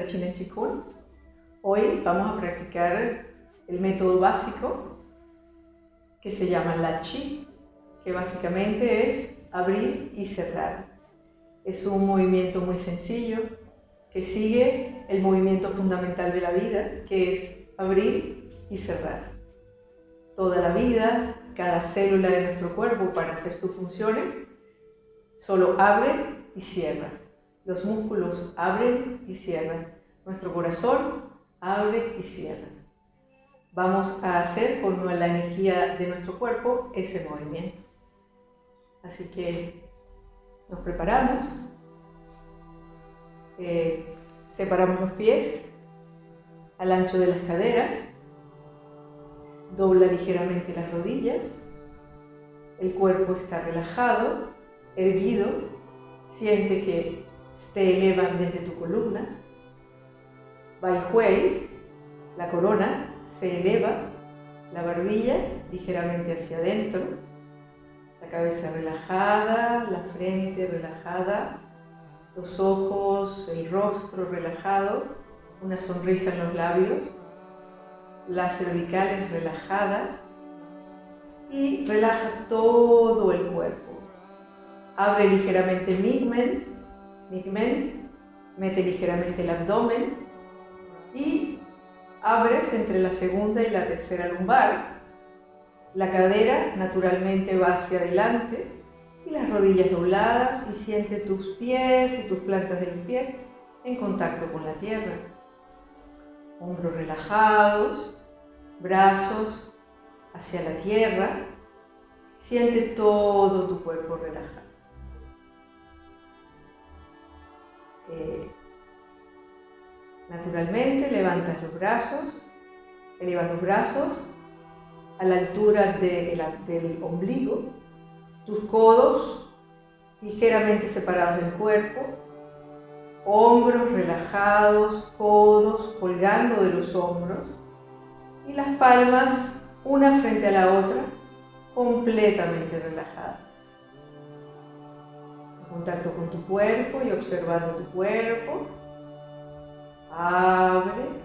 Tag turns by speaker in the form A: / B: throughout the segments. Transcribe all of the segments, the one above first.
A: de Chine Chikun. Hoy vamos a practicar el método básico que se llama la Chi, que básicamente es abrir y cerrar. Es un movimiento muy sencillo que sigue el movimiento fundamental de la vida, que es abrir y cerrar. Toda la vida, cada célula de nuestro cuerpo para hacer sus funciones, solo abre y cierra. Los músculos abren y cierran. Nuestro corazón abre y cierra. Vamos a hacer con la energía de nuestro cuerpo ese movimiento. Así que nos preparamos. Eh, separamos los pies al ancho de las caderas. Dobla ligeramente las rodillas. El cuerpo está relajado, erguido. Siente que se elevan desde tu columna. Bai Hui, la corona, se eleva, la barbilla ligeramente hacia adentro, la cabeza relajada, la frente relajada, los ojos, el rostro relajado, una sonrisa en los labios, las cervicales relajadas y relaja todo el cuerpo. Abre ligeramente el migmen, migmen, mete ligeramente el abdomen y abres entre la segunda y la tercera lumbar. La cadera naturalmente va hacia adelante y las rodillas dobladas y siente tus pies y tus plantas de los pies en contacto con la tierra. Hombros relajados, brazos hacia la tierra. Siente todo tu cuerpo relajado. Eh, naturalmente levantas los brazos, elevas los brazos a la altura del ombligo tus codos ligeramente separados del cuerpo, hombros relajados, codos colgando de los hombros y las palmas una frente a la otra completamente relajadas. Contacto con tu cuerpo y observando tu cuerpo, abre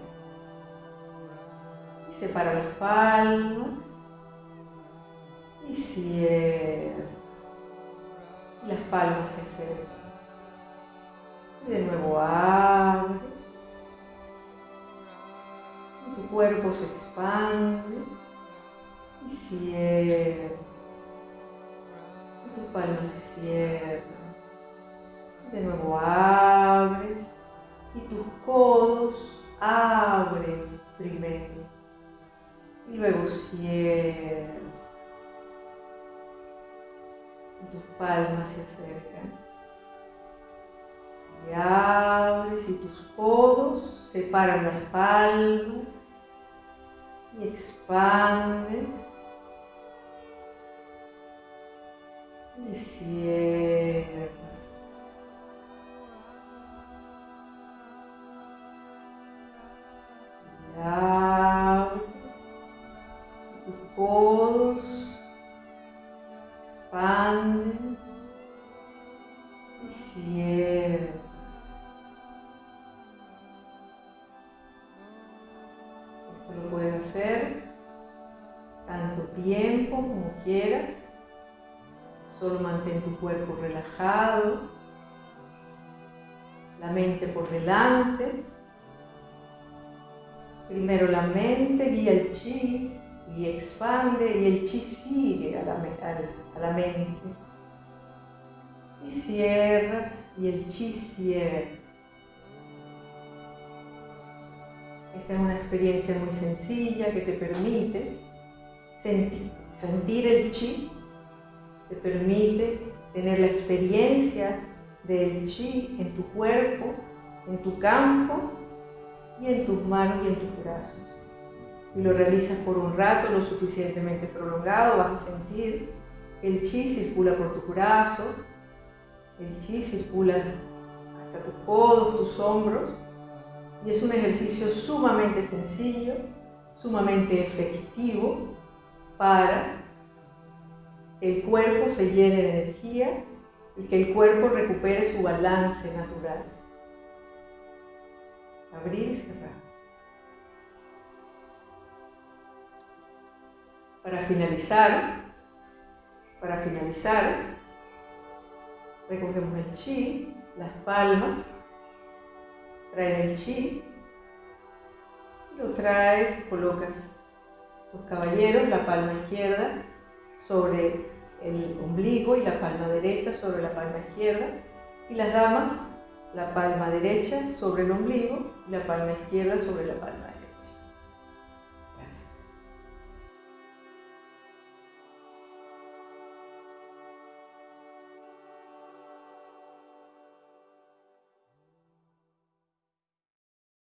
A: y separa las palmas y cierra las palmas se acercan. Y de nuevo abres. Y tu cuerpo se expande y cierra. Y tus palmas se cierran. Y de nuevo abres y tus codos abren primero y luego cierran tus palmas se acercan. Y abres y tus codos separan las palmas y expandes y cierras. Tiempo como quieras. Solo mantén tu cuerpo relajado, la mente por delante. Primero la mente guía el chi y expande y el chi sigue a la, a la mente. Y cierras y el chi cierra. Esta es una experiencia muy sencilla que te permite sentir, sentir el chi, te permite tener la experiencia del chi en tu cuerpo, en tu campo y en tus manos y en tus brazos. Y lo realizas por un rato lo suficientemente prolongado, vas a sentir que el chi circula por tus brazos, el chi circula hasta tus codos, tus hombros, y es un ejercicio sumamente sencillo, sumamente efectivo para que el cuerpo se llene de energía y que el cuerpo recupere su balance natural. abrir y cerrar. Para finalizar, para finalizar, recogemos el chi, las palmas, traen el chi, lo traes, colocas los caballeros, la palma izquierda sobre el ombligo y la palma derecha sobre la palma izquierda, y las damas, la palma derecha sobre el ombligo y la palma izquierda sobre la palma derecha.